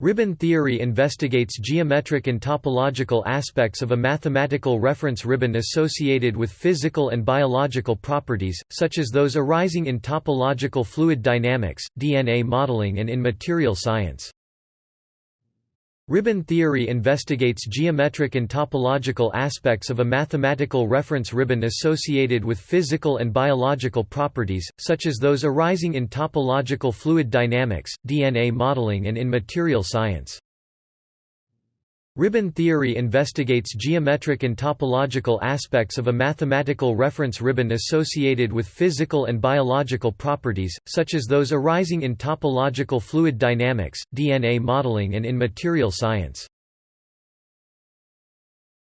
Ribbon theory investigates geometric and topological aspects of a mathematical reference ribbon associated with physical and biological properties, such as those arising in topological fluid dynamics, DNA modeling and in material science. Ribbon theory investigates geometric and topological aspects of a mathematical reference ribbon associated with physical and biological properties, such as those arising in topological fluid dynamics, DNA modeling and in material science. Ribbon theory investigates geometric and topological aspects of a mathematical reference ribbon associated with physical and biological properties, such as those arising in topological fluid dynamics, DNA modeling and in material science.